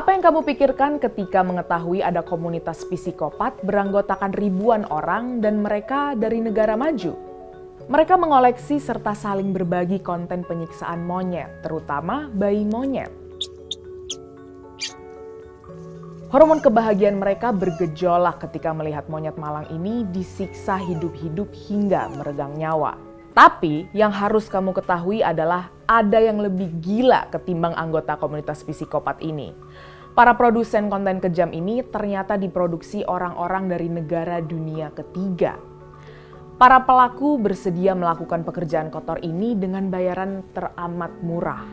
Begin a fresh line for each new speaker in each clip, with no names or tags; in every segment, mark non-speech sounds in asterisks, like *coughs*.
Apa yang kamu pikirkan ketika mengetahui ada komunitas psikopat beranggotakan ribuan orang dan mereka dari negara maju? Mereka mengoleksi serta saling berbagi konten penyiksaan monyet, terutama bayi monyet. Hormon kebahagiaan mereka bergejolak ketika melihat monyet malang ini disiksa hidup-hidup hingga meregang nyawa. Tapi yang harus kamu ketahui adalah ada yang lebih gila ketimbang anggota komunitas psikopat ini. Para produsen konten kejam ini ternyata diproduksi orang-orang dari negara dunia ketiga. Para pelaku bersedia melakukan pekerjaan kotor ini dengan bayaran teramat murah.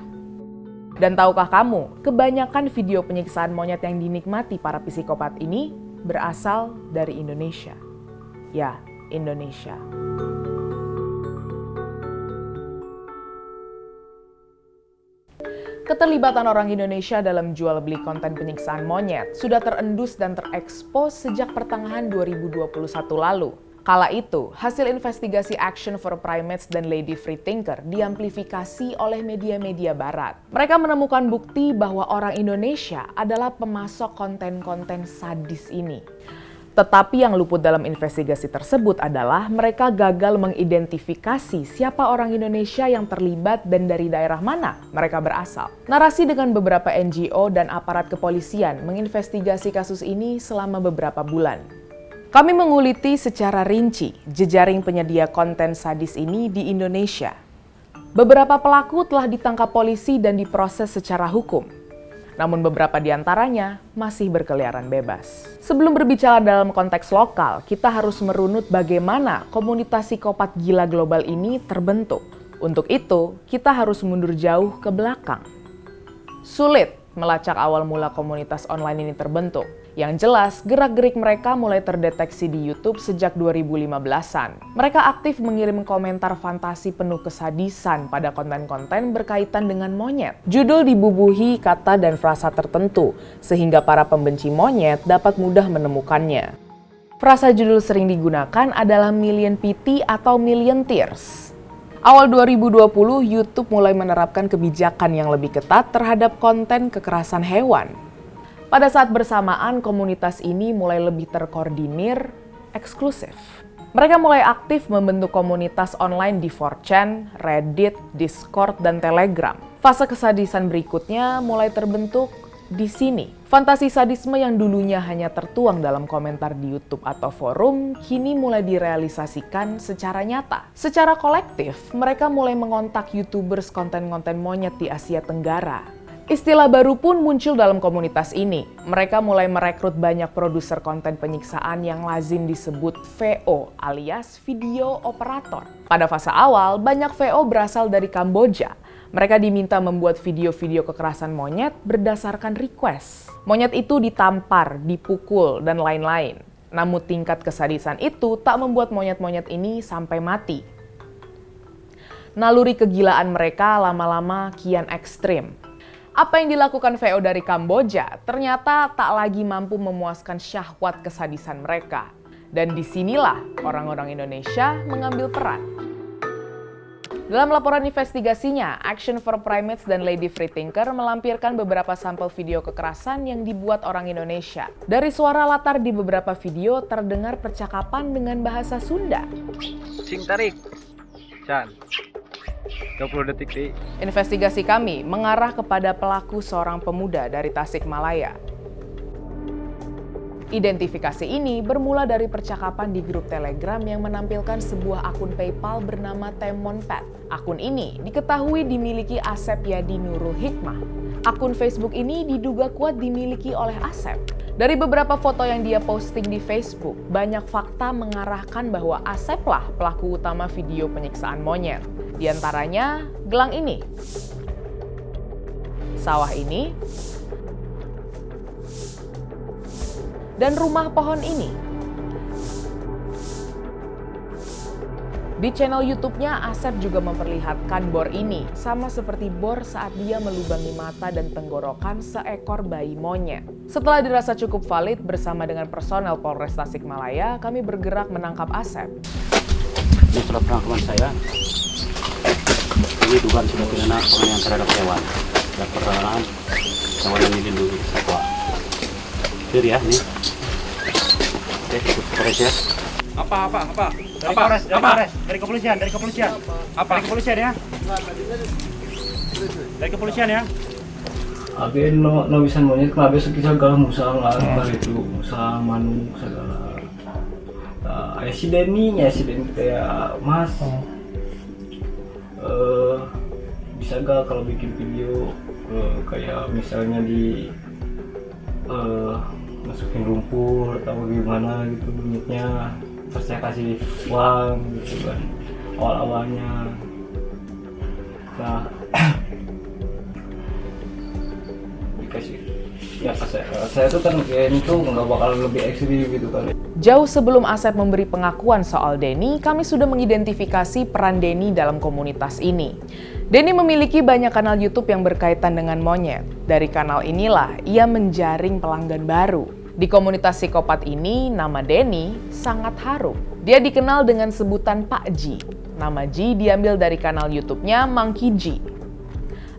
Dan tahukah kamu, kebanyakan video penyiksaan monyet yang dinikmati para psikopat ini berasal dari Indonesia. Ya, Indonesia. Keterlibatan orang Indonesia dalam jual beli konten penyiksaan monyet sudah terendus dan terekspos sejak pertengahan 2021 lalu. Kala itu, hasil investigasi Action for Primates dan Lady Free Thinker diamplifikasi oleh media-media barat. Mereka menemukan bukti bahwa orang Indonesia adalah pemasok konten-konten sadis ini. Tetapi yang luput dalam investigasi tersebut adalah mereka gagal mengidentifikasi siapa orang Indonesia yang terlibat dan dari daerah mana mereka berasal. Narasi dengan beberapa NGO dan aparat kepolisian menginvestigasi kasus ini selama beberapa bulan. Kami menguliti secara rinci jejaring penyedia konten sadis ini di Indonesia. Beberapa pelaku telah ditangkap polisi dan diproses secara hukum namun beberapa di antaranya masih berkeliaran bebas. Sebelum berbicara dalam konteks lokal, kita harus merunut bagaimana komunitas psikopat gila global ini terbentuk. Untuk itu, kita harus mundur jauh ke belakang. Sulit melacak awal mula komunitas online ini terbentuk. Yang jelas, gerak-gerik mereka mulai terdeteksi di YouTube sejak 2015-an. Mereka aktif mengirim komentar fantasi penuh kesadisan pada konten-konten berkaitan dengan monyet. Judul dibubuhi kata dan frasa tertentu, sehingga para pembenci monyet dapat mudah menemukannya. Frasa judul sering digunakan adalah Million Pity atau Million Tears. Awal 2020, YouTube mulai menerapkan kebijakan yang lebih ketat terhadap konten kekerasan hewan. Pada saat bersamaan, komunitas ini mulai lebih terkoordinir, eksklusif. Mereka mulai aktif membentuk komunitas online di 4chan, Reddit, Discord, dan Telegram. Fase kesadisan berikutnya mulai terbentuk di sini. Fantasi sadisme yang dulunya hanya tertuang dalam komentar di YouTube atau forum, kini mulai direalisasikan secara nyata. Secara kolektif, mereka mulai mengontak YouTubers konten-konten monyet di Asia Tenggara Istilah baru pun muncul dalam komunitas ini. Mereka mulai merekrut banyak produser konten penyiksaan yang lazim disebut VO alias video operator. Pada fase awal, banyak VO berasal dari Kamboja. Mereka diminta membuat video-video kekerasan monyet berdasarkan request. Monyet itu ditampar, dipukul, dan lain-lain. Namun tingkat kesadisan itu tak membuat monyet-monyet ini sampai mati. Naluri kegilaan mereka lama-lama kian ekstrim apa yang dilakukan VO dari Kamboja ternyata tak lagi mampu memuaskan syahwat kesadisan mereka. Dan di sinilah orang-orang Indonesia mengambil peran. Dalam laporan investigasinya, Action for Primates dan Lady Free Thinker melampirkan beberapa sampel video kekerasan yang dibuat orang Indonesia. Dari suara latar di beberapa video terdengar percakapan dengan bahasa Sunda.
Sing tarik. Chan. 20 detik di.
Investigasi kami mengarah kepada pelaku seorang pemuda dari Tasikmalaya. Identifikasi ini bermula dari percakapan di grup Telegram yang menampilkan sebuah akun PayPal bernama Temonpet. Akun ini diketahui dimiliki Asep Yadi Nurul Hikmah. Akun Facebook ini diduga kuat dimiliki oleh Asep. Dari beberapa foto yang dia posting di Facebook, banyak fakta mengarahkan bahwa Asep lah pelaku utama video penyiksaan monyet. Di antaranya gelang ini, sawah ini, dan rumah pohon ini. Di channel YouTube-nya, Asep juga memperlihatkan bor ini, sama seperti bor saat dia melubangi mata dan tenggorokan seekor bayi monyet. Setelah dirasa cukup valid bersama dengan personel Polres Tasikmalaya, kami bergerak menangkap Asep.
Ini surat penangkapan saya. Ini dugaan sudah pidana penganiayaan terhadap hewan dan perdagangan hewan yang dilindungi satwa. Clear ya, nih. Oke, Polres ya.
Apa apa apa? Dari
apa?
Polres, dari
apa?
Polres, dari kepolisian, dari kepolisian.
Apa?
Dari kepolisian ya? Dari kepolisian ya?
Abi no no bisa monyet kenapa sekisah segala musang lah kali itu musang manu segala. Nah, ayah si Denny, ya si Denny kayak Mas. Eh bisa gak kalau bikin video eh, kayak misalnya di eh masukin lumpur atau gimana gitu monyetnya terus saya kasih uang gitu kan awal awalnya nah *coughs* dikasih ya saya, saya tuh kan nggak bakal lebih ekstrim gitu kan
Jauh sebelum Asep memberi pengakuan soal Denny, kami sudah mengidentifikasi peran Denny dalam komunitas ini. Denny memiliki banyak kanal YouTube yang berkaitan dengan monyet. Dari kanal inilah ia menjaring pelanggan baru. Di komunitas psikopat ini, nama Denny sangat harum. Dia dikenal dengan sebutan Pak Ji. Nama Ji diambil dari kanal YouTube-nya Monkey Ji.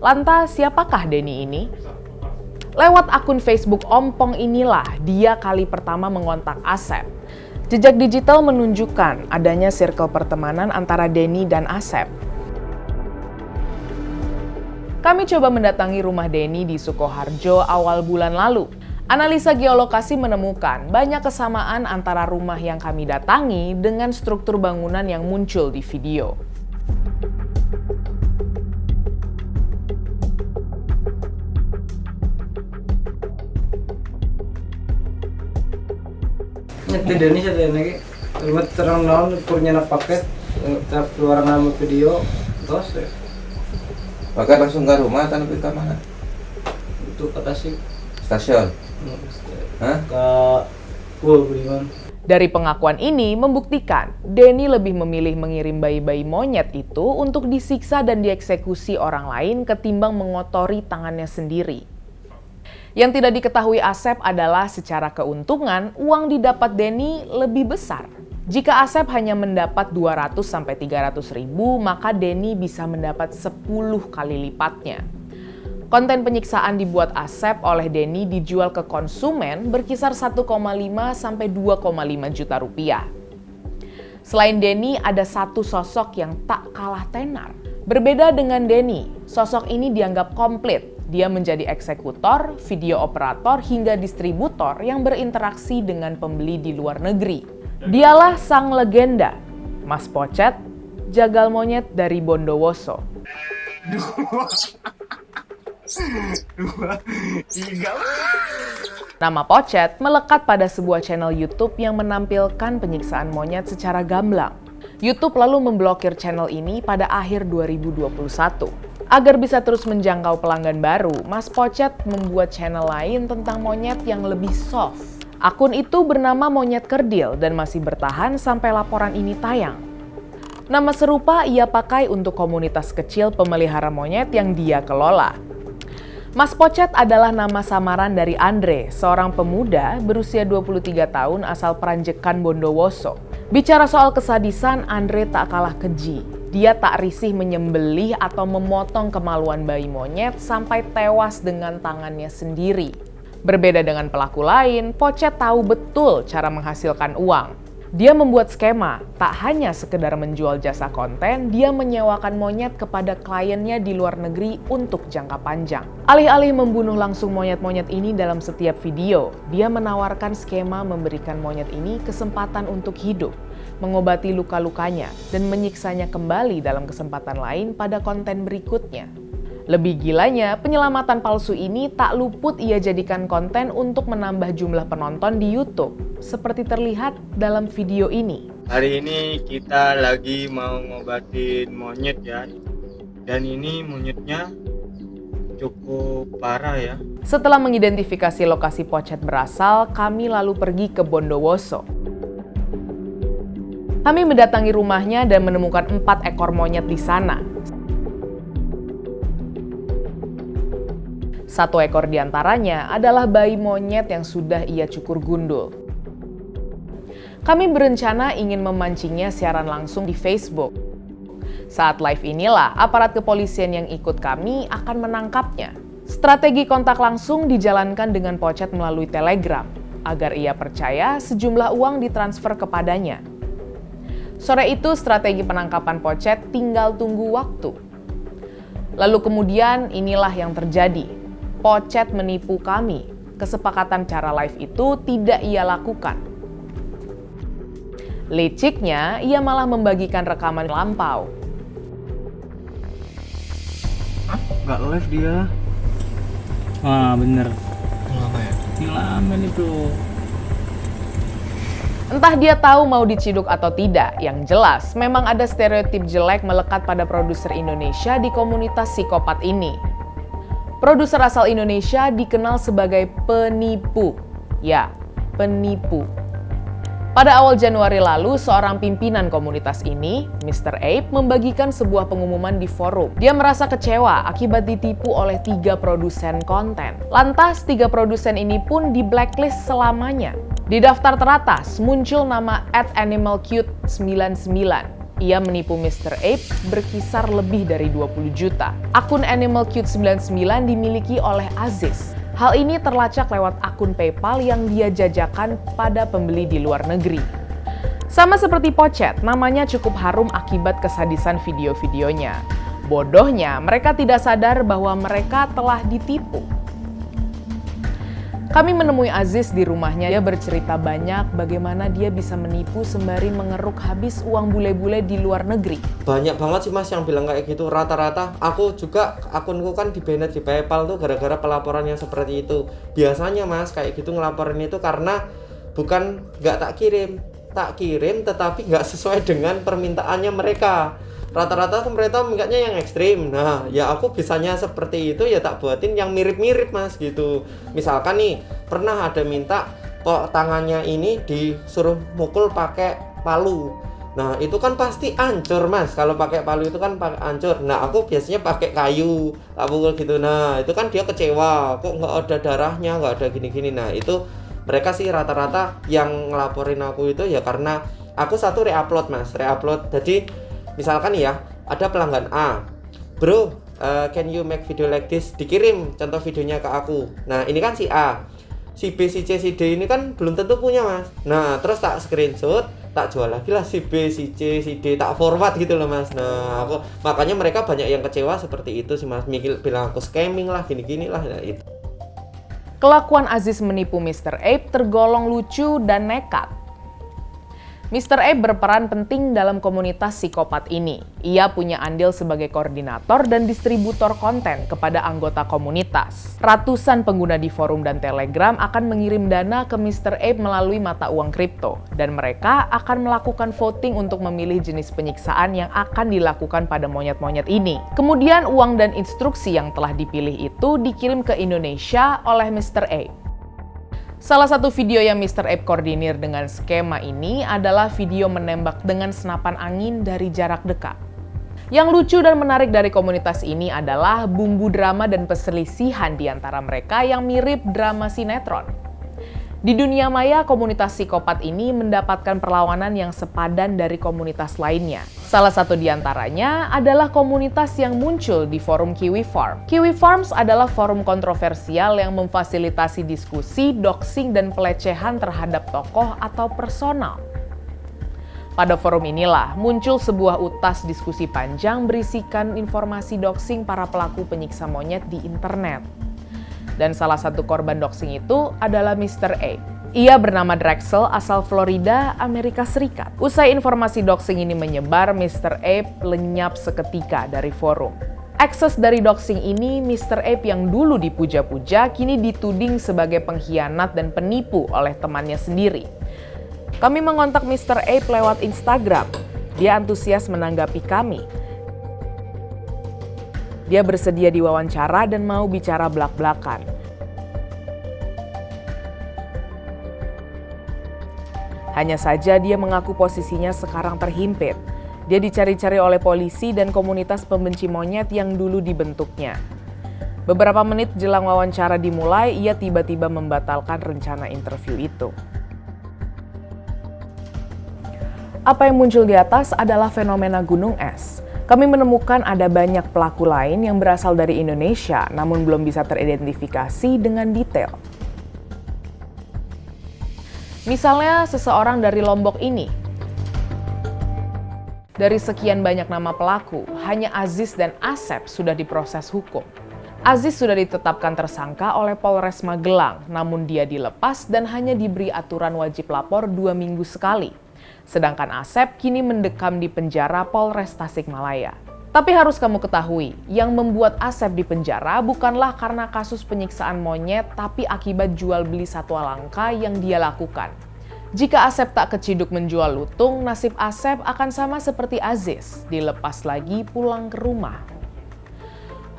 Lantas, siapakah Denny ini? Lewat akun Facebook Ompong inilah dia kali pertama mengontak Asep. Jejak digital menunjukkan adanya circle pertemanan antara Denny dan Asep. Kami coba mendatangi rumah Denny di Sukoharjo awal bulan lalu. Analisa geolokasi menemukan banyak kesamaan antara rumah yang kami datangi dengan struktur bangunan yang muncul di video.
Denny saya lagi cuma terang naon kurnya nak paket eh, keluar nama video terus
Maka langsung ke rumah lebih ke mana?
itu kata sih
Stasiun.
Dari pengakuan ini membuktikan Denny lebih memilih mengirim bayi-bayi monyet itu untuk disiksa dan dieksekusi orang lain ketimbang mengotori tangannya sendiri. Yang tidak diketahui Asep adalah secara keuntungan uang didapat Denny lebih besar. Jika Asep hanya mendapat 200 sampai 300 ribu, maka Denny bisa mendapat 10 kali lipatnya. Konten penyiksaan dibuat Asep oleh Denny dijual ke konsumen berkisar 1,5 sampai 2,5 juta rupiah. Selain Denny, ada satu sosok yang tak kalah tenar. Berbeda dengan Denny, sosok ini dianggap komplit. Dia menjadi eksekutor, video operator, hingga distributor yang berinteraksi dengan pembeli di luar negeri. Dialah sang legenda, Mas Pocet, jagal monyet dari Bondowoso. Nama Pocet melekat pada sebuah channel YouTube yang menampilkan penyiksaan monyet secara gamblang. YouTube lalu memblokir channel ini pada akhir 2021. Agar bisa terus menjangkau pelanggan baru, Mas Pocet membuat channel lain tentang monyet yang lebih soft. Akun itu bernama Monyet Kerdil dan masih bertahan sampai laporan ini tayang. Nama serupa ia pakai untuk komunitas kecil pemelihara monyet yang dia kelola. Mas Pocet adalah nama samaran dari Andre, seorang pemuda berusia 23 tahun asal Peranjekan Bondowoso. Bicara soal kesadisan, Andre tak kalah keji. Dia tak risih menyembelih atau memotong kemaluan bayi monyet sampai tewas dengan tangannya sendiri. Berbeda dengan pelaku lain, Pocet tahu betul cara menghasilkan uang. Dia membuat skema, tak hanya sekedar menjual jasa konten, dia menyewakan monyet kepada kliennya di luar negeri untuk jangka panjang. Alih-alih membunuh langsung monyet-monyet ini dalam setiap video, dia menawarkan skema memberikan monyet ini kesempatan untuk hidup, mengobati luka-lukanya, dan menyiksanya kembali dalam kesempatan lain pada konten berikutnya. Lebih gilanya, penyelamatan palsu ini tak luput ia jadikan konten untuk menambah jumlah penonton di YouTube, seperti terlihat dalam video ini.
hari ini kita lagi mau ngobatin monyet ya dan ini monyetnya cukup parah ya
Setelah mengidentifikasi lokasi pocet berasal, kami lalu pergi ke Bondowoso. Kami mendatangi rumahnya dan menemukan empat ekor monyet di sana. Satu ekor di antaranya adalah bayi monyet yang sudah ia cukur gundul. Kami berencana ingin memancingnya siaran langsung di Facebook. Saat live inilah, aparat kepolisian yang ikut kami akan menangkapnya. Strategi kontak langsung dijalankan dengan Pocet melalui Telegram, agar ia percaya sejumlah uang ditransfer kepadanya. Sore itu strategi penangkapan Pocet tinggal tunggu waktu. Lalu kemudian inilah yang terjadi. Pocet menipu kami. Kesepakatan cara live itu tidak ia lakukan. Liciknya, ia malah membagikan rekaman lampau.
nggak live dia
Wah, bener.
lama ya
Ngelamen itu.
Entah dia tahu mau diciduk atau tidak, yang jelas memang ada stereotip jelek melekat pada produser Indonesia di komunitas psikopat ini. Produser asal Indonesia dikenal sebagai penipu. Ya, penipu. Pada awal Januari lalu, seorang pimpinan komunitas ini, Mr. Ape, membagikan sebuah pengumuman di forum. Dia merasa kecewa akibat ditipu oleh tiga produsen konten. Lantas, tiga produsen ini pun di blacklist selamanya. Di daftar teratas muncul nama @animalcute99. Ia menipu Mr. Ape berkisar lebih dari 20 juta. Akun AnimalCute99 dimiliki oleh Aziz. Hal ini terlacak lewat akun PayPal yang dia jajakan pada pembeli di luar negeri. Sama seperti Pocet, namanya cukup harum akibat kesadisan video-videonya. Bodohnya, mereka tidak sadar bahwa mereka telah ditipu. Kami menemui Aziz di rumahnya. Dia bercerita banyak bagaimana dia bisa menipu sembari mengeruk habis uang bule-bule di luar negeri.
banyak banget sih mas yang bilang kayak gitu rata-rata aku juga akunku kan di banned di PayPal tuh gara-gara pelaporan yang seperti itu biasanya mas kayak gitu ngelaporin itu karena bukan nggak tak kirim tak kirim tetapi nggak sesuai dengan permintaannya mereka rata-rata mereka mintanya yang ekstrim. Nah ya aku bisanya seperti itu ya tak buatin yang mirip-mirip mas gitu. Misalkan nih pernah ada minta kok tangannya ini disuruh mukul pakai palu. Nah itu kan pasti ancur mas. Kalau pakai palu itu kan pakai ancur. Nah aku biasanya pakai kayu Tak pukul gitu. Nah itu kan dia kecewa. Kok nggak ada darahnya nggak ada gini-gini. Nah itu mereka sih rata-rata yang ngelaporin aku itu ya karena Aku satu reupload mas Reupload. Jadi misalkan ya Ada pelanggan A. Bro uh, can you make video like this? Dikirim contoh videonya ke aku. Nah ini kan si A. Si B, si C, si D ini kan belum tentu punya mas. Nah terus tak screenshot tak jual lagi lah si B, si C, si D. Tak forward gitu loh mas. Nah aku makanya mereka banyak yang kecewa seperti itu sih mas. Mikir bilang aku scamming lah gini-gini lah nah, itu.
Kelakuan Aziz menipu Mr. Ape tergolong lucu dan nekat. Mr. Ape berperan penting dalam komunitas psikopat ini. Ia punya andil sebagai koordinator dan distributor konten kepada anggota komunitas. Ratusan pengguna di forum dan Telegram akan mengirim dana ke Mr. Ape melalui mata uang kripto, dan mereka akan melakukan voting untuk memilih jenis penyiksaan yang akan dilakukan pada monyet-monyet ini. Kemudian uang dan instruksi yang telah dipilih itu dikirim ke Indonesia oleh Mr. Ape. Salah satu video yang Mr. Ape koordinir dengan skema ini adalah video menembak dengan senapan angin dari jarak dekat. Yang lucu dan menarik dari komunitas ini adalah bumbu drama dan perselisihan di antara mereka yang mirip drama sinetron. Di dunia maya, komunitas psikopat ini mendapatkan perlawanan yang sepadan dari komunitas lainnya. Salah satu di antaranya adalah komunitas yang muncul di forum Kiwi Farm. Kiwi Farms adalah forum kontroversial yang memfasilitasi diskusi, doxing, dan pelecehan terhadap tokoh atau personal. Pada forum inilah muncul sebuah utas diskusi panjang berisikan informasi doxing para pelaku penyiksa monyet di internet. Dan salah satu korban doxing itu adalah Mr. A. Ia bernama Drexel asal Florida, Amerika Serikat. Usai informasi doxing ini menyebar, Mr. Ape lenyap seketika dari forum. Akses dari doxing ini, Mr. Ape yang dulu dipuja-puja kini dituding sebagai pengkhianat dan penipu oleh temannya sendiri. Kami mengontak Mr. Ape lewat Instagram. Dia antusias menanggapi kami. Dia bersedia diwawancara dan mau bicara belak-belakan. Hanya saja dia mengaku posisinya sekarang terhimpit. Dia dicari-cari oleh polisi dan komunitas pembenci monyet yang dulu dibentuknya. Beberapa menit jelang wawancara dimulai, ia tiba-tiba membatalkan rencana interview itu. Apa yang muncul di atas adalah fenomena gunung es. Kami menemukan ada banyak pelaku lain yang berasal dari Indonesia, namun belum bisa teridentifikasi dengan detail. Misalnya seseorang dari Lombok ini. Dari sekian banyak nama pelaku, hanya Aziz dan Asep sudah diproses hukum. Aziz sudah ditetapkan tersangka oleh Polres Magelang, namun dia dilepas dan hanya diberi aturan wajib lapor dua minggu sekali. Sedangkan Asep kini mendekam di penjara Polres Tasikmalaya. Tapi harus kamu ketahui, yang membuat Asep di penjara bukanlah karena kasus penyiksaan monyet, tapi akibat jual beli satwa langka yang dia lakukan. Jika Asep tak keciduk menjual lutung, nasib Asep akan sama seperti Aziz, dilepas lagi pulang ke rumah.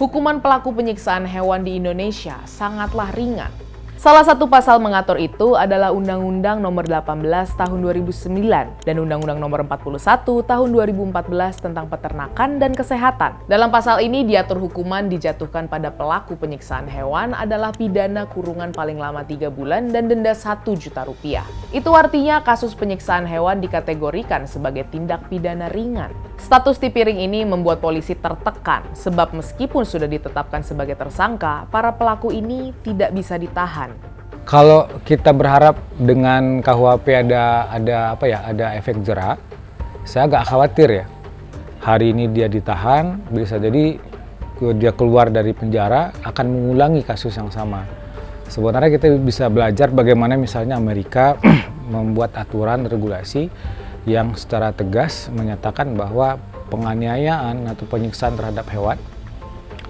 Hukuman pelaku penyiksaan hewan di Indonesia sangatlah ringan, Salah satu pasal mengatur itu adalah Undang-Undang Nomor 18 Tahun 2009 dan Undang-Undang Nomor 41 Tahun 2014 tentang peternakan dan kesehatan. Dalam pasal ini diatur hukuman dijatuhkan pada pelaku penyiksaan hewan adalah pidana kurungan paling lama 3 bulan dan denda 1 juta rupiah. Itu artinya kasus penyiksaan hewan dikategorikan sebagai tindak pidana ringan. Status Tipiring ini membuat polisi tertekan sebab meskipun sudah ditetapkan sebagai tersangka, para pelaku ini tidak bisa ditahan.
Kalau kita berharap dengan KUHP ada ada apa ya, ada efek jerah, saya agak khawatir ya. Hari ini dia ditahan, bisa jadi dia keluar dari penjara akan mengulangi kasus yang sama. Sebenarnya kita bisa belajar bagaimana misalnya Amerika *clears throat* membuat aturan regulasi yang secara tegas menyatakan bahwa penganiayaan atau penyiksaan terhadap hewan,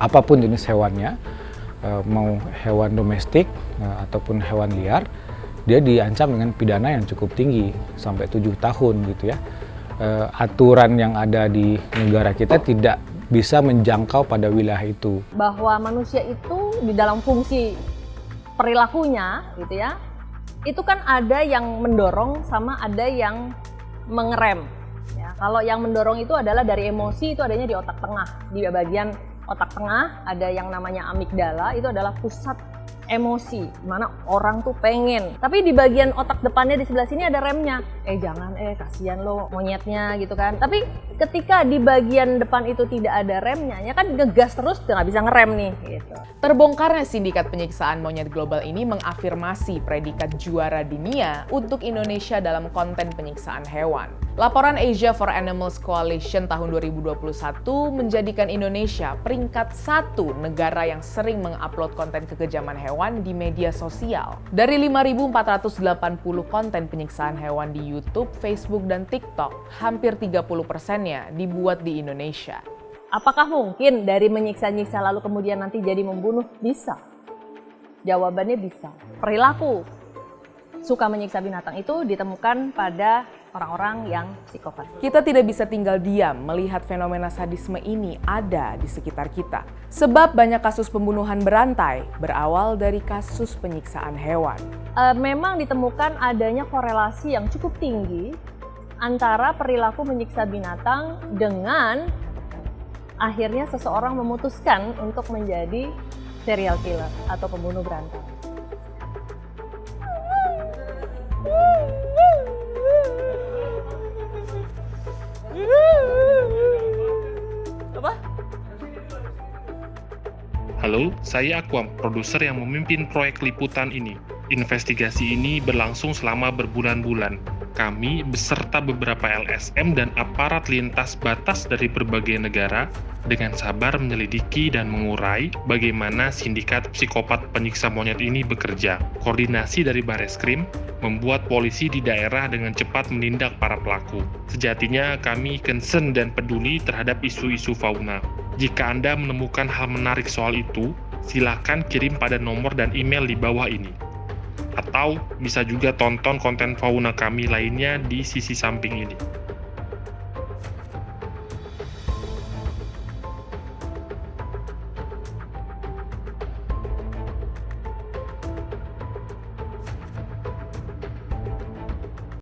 apa pun jenis hewannya, eh, mau hewan domestik eh, ataupun hewan liar, dia diancam dengan pidana yang cukup tinggi, sampai tujuh tahun gitu ya. Eh, aturan yang ada di negara kita tidak bisa menjangkau pada wilayah itu.
Bahwa manusia itu di dalam fungsi perilakunya gitu ya, itu kan ada yang mendorong sama ada yang mengerem. Ya, kalau yang mendorong itu adalah dari emosi itu adanya di otak tengah, di bagian otak tengah ada yang namanya amigdala itu adalah pusat emosi mana orang tuh pengen. Tapi di bagian otak depannya di sebelah sini ada remnya. Eh jangan eh kasihan lo monyetnya gitu kan. Tapi ketika di bagian depan itu tidak ada remnya ya kan ngegas terus nggak bisa ngerem nih gitu.
Terbongkarnya sindikat penyiksaan monyet global ini mengafirmasi predikat juara dunia untuk Indonesia dalam konten penyiksaan hewan. Laporan Asia for Animals Coalition tahun 2021 menjadikan Indonesia peringkat satu negara yang sering mengupload konten kekejaman hewan di media sosial. Dari 5.480 konten penyiksaan hewan di YouTube, Facebook, dan TikTok, hampir 30 persennya dibuat di Indonesia.
Apakah mungkin dari menyiksa-nyiksa lalu kemudian nanti jadi membunuh? Bisa. Jawabannya bisa. Perilaku suka menyiksa binatang itu ditemukan pada orang-orang yang psikopat.
Kita tidak bisa tinggal diam melihat fenomena sadisme ini ada di sekitar kita. Sebab banyak kasus pembunuhan berantai berawal dari kasus penyiksaan hewan.
E, memang ditemukan adanya korelasi yang cukup tinggi antara perilaku menyiksa binatang dengan akhirnya seseorang memutuskan untuk menjadi serial killer atau pembunuh berantai.
Halo, saya Aquam, produser yang memimpin proyek liputan ini. Investigasi ini berlangsung selama berbulan-bulan kami beserta beberapa LSM dan aparat lintas batas dari berbagai negara dengan sabar menyelidiki dan mengurai bagaimana sindikat psikopat penyiksa monyet ini bekerja. Koordinasi dari Bareskrim membuat polisi di daerah dengan cepat menindak para pelaku. Sejatinya kami concern dan peduli terhadap isu-isu fauna. Jika Anda menemukan hal menarik soal itu, silakan kirim pada nomor dan email di bawah ini. Atau bisa juga tonton konten fauna kami lainnya di sisi samping ini.